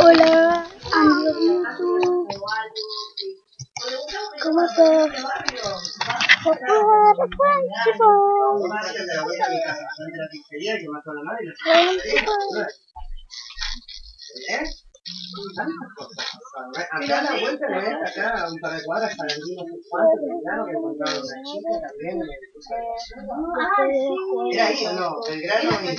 Hola, amigos YouTube. ¿Cómo estás? Hola, ¿Eh? Acá a la vuelta no es acá un par de cuadras para el sé cuánto, claro que encontraron una chica también. ¿Era ahí o no? Belgrano y.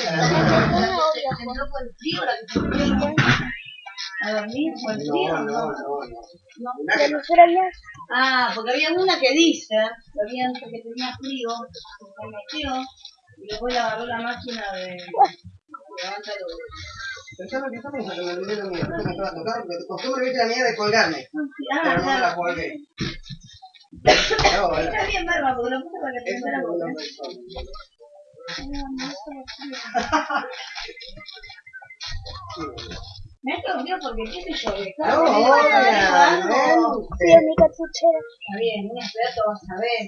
¿A dormir por el frío? No, no, no. Ah, porque había una que dice que, había, que tenía frío, se metió y después le agarró la máquina de... Levanta los... Pensaba que estamos no estaba tocando, porque costumbre viste la mía de colgarme, Ah, pero no la colgué. Bueno, Está bien, barba, porque lo puse para que pensara Me ha cambiado porque qué sé yo, que No, que hola, algo- Sí, en mi cartuchera. Está bien, un experto vas a ver,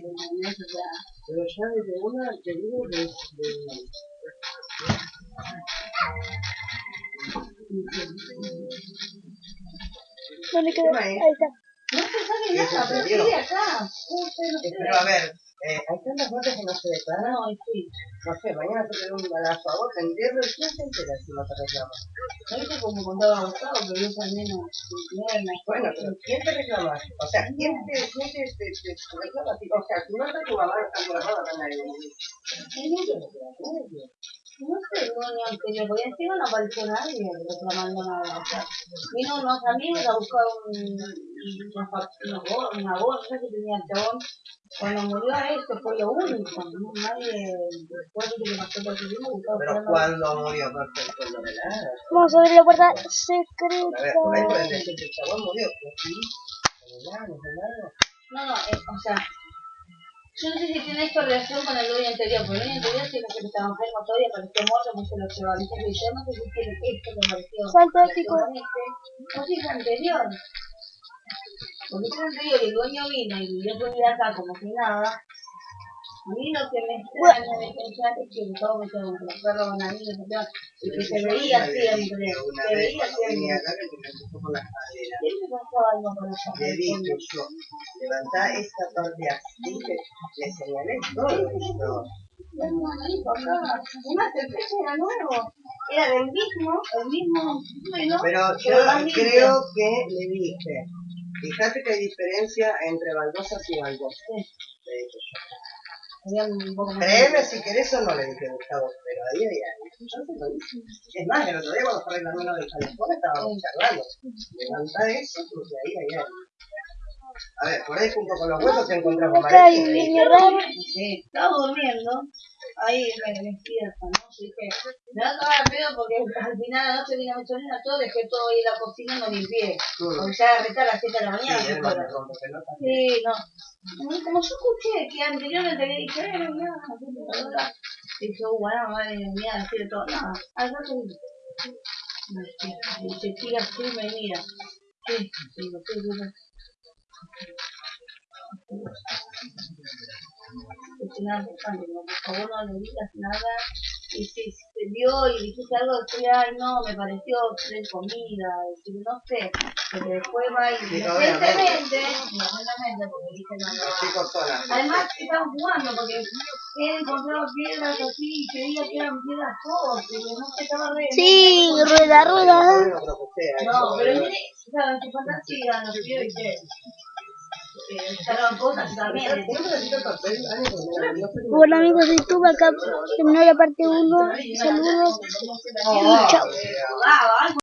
Pero ya desde una te digo de... de... ¿Dónde quedó? Ahí está. no te sale ¿Qué nada, pero sigue acá. No. Pero a ver, eh, hay tantas notas que no se declaran. No, sí. No sé, mañana te un balazo a vos, te entierro y quién se entera si no te reclama. ¿Sabes como contaba Gustavo, que yo también no no, Bueno, pero ¿quién te reclama? O sea, ¿quién te, quién te, te, te, te reclama? O sea, si no está tu mamá, está tu hermana, está nadie. No sé, no, ni anterior, porque encima no apareció nadie reclamando nada. O sea, vino unos amigos a buscar un, una, una, bo- una bolsa que tenía el chabón. Cuando murió a esto fue lo único, ¿no? nadie, después de que pasó por el tiempo, buscaba Pero cuando murió, perfecto, no me la Vamos a abrir la puerta A ver, secreta. por ahí pueden decir que el chabón murió, pero sí, no no me la No, no, eh, o sea, yo no sé si tiene esto relación con el dueño anterior, porque el dueño anterior sí que estaba enfermo todavía, apareció muerto, pues se lo. Dice que yo no sé si tiene esto que apareció. Salto épico. No sé si es anterior. Porque si es anterior y el dueño vino y su vida acá como si nada. A mí lo que me extraña de pensar es que todo me quedó con y que se veía siempre, se veía siempre. acá, que me pasaba algo con eso. Le dije yo, levantá esta parte así, le señalé todo esto. Además, el precio era nuevo, era del mismo, el mismo bueno, Pero yo creo que le dije, fíjate que hay diferencia entre baldosas y baldosas. Le dije yo. Había Créeme si querés o no le dije Gustavo, pero ahí. Yo se lo dije. Es más, el otro día cuando fue reclamando del teléfono estábamos charlando. Levantá eso porque ahí hay algo. A ver, por ahí junto con los huesos hay un María. niño raro. Sí, estaba durmiendo, ahí me despierta, ¿no? Así que me va a acabar a pedo porque al final de la noche vine a mi sobrina todo, dejé todo ahí en la cocina y no limpié. Porque ya agarré a las 7 de la mañana. Sí, ¿se él no. Sí, no. Como yo escuché que anteriormente había dicho, eh, no, no, la computadora. Dije, uh, bueno, madre mía, decir todo. No, al rato se tira así y me mira. Sí, digo, sí, sí, Es bastante, como por favor no le digas nada. Y si te vio y dijiste algo, decía, ay no, me pareció tres comida, decir, no sé, pero después va y Sí, inocentemente, inocentemente, porque dije no, no. Los. Además estaban jugando porque él encontraba piedras así y creía que eran piedras fósiles, no sé, estaba re... Sí, rueda, rueda. No pero ¿eh? mire, o sea, su fantasía nos pidió y que eh. Bueno amigos de YouTube, acá terminó la parte 1. Saludos y chao. Ah, algo